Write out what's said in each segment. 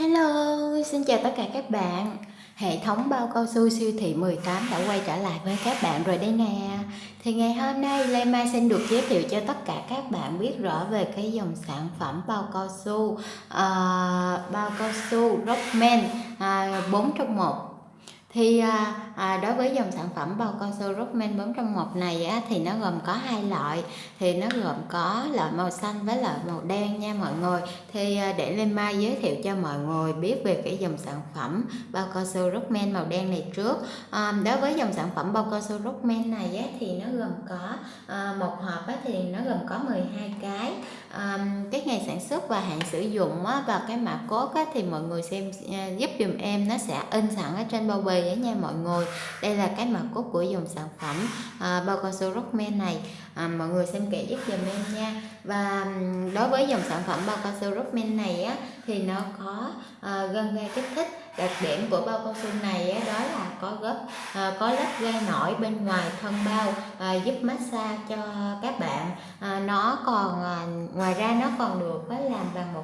Hello, xin chào tất cả các bạn. Hệ thống bao cao su siêu thị 18 đã quay trở lại với các bạn rồi đây nè. Thì ngày hôm nay Lê Mai xin được giới thiệu cho tất cả các bạn biết rõ về cái dòng sản phẩm bao cao su uh, bao cao su Rockman à, uh, 4 trong 1 thì à, à, đối với dòng sản phẩm bao cao su Rockman 4 trong 1 này á, thì nó gồm có hai loại. Thì nó gồm có loại màu xanh với loại màu đen nha mọi người. Thì à, để Linh Mai giới thiệu cho mọi người biết về cái dòng sản phẩm bao cao su Rockman màu đen này trước. À, đối với dòng sản phẩm bao cao su Rockman này á, thì nó gồm có à, một hộp á, thì nó gồm có 12 cái. À, cái ngày sản xuất và hạn sử dụng á, và cái mã cốt á, thì mọi người xem à, giúp dùm em nó sẽ in sẵn ở trên bao bì á nha mọi người. Đây là cái mật cốt của dòng sản phẩm à, bao cao su Rockman này. À, mọi người xem kỹ giúp dùm em nha. Và đối với dòng sản phẩm bao cao su Rockman này á thì nó có à, gân gai kích thích đặc điểm của bao cao su này á, có gấp à, có lớp gai nổi bên ngoài thân bao à, giúp massage cho các bạn. À, nó còn à, ngoài ra nó còn được phải làm bằng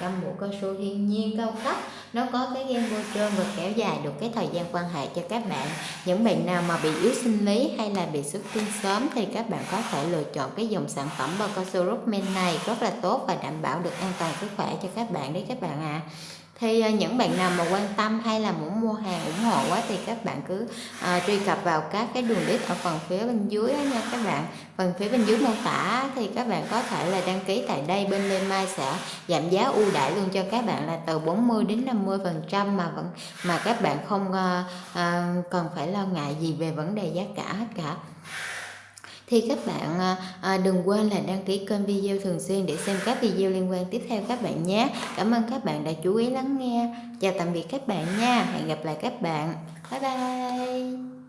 100% bộ cao su thiên nhiên cao cấp. Nó có cái gen bôi trơn và kéo dài được cái thời gian quan hệ cho các bạn. Những bạn nào mà bị yếu sinh lý hay là bị xuất tinh sớm thì các bạn có thể lựa chọn cái dòng sản phẩm bao cao su Rockman này rất là tốt và đảm bảo được an toàn sức khỏe cho các bạn đấy các bạn ạ. à thì à, những bạn nào mà quan tâm hay là muốn mua hàng ủng hộ quá thì các bạn cứ à, truy cập vào các cái đường link ở phần phía bên dưới đó nha các bạn. Phần phía bên dưới mô tả thì các bạn có thể là đăng ký tại đây. Bên Lê Mai sẽ giảm giá ưu đãi luôn cho các bạn là từ 40 đến 50 phần trăm mà vẫn mà các bạn không à, à, cần phải lo ngại gì về vấn đề giá cả hết cả thì các bạn à, à, đừng quên là đăng ký kênh video thường xuyên để xem các video liên quan tiếp theo các bạn nhé. Cảm ơn các bạn đã chú ý lắng nghe. Chào tạm biệt các bạn nha. Hẹn gặp lại các bạn. Bye bye.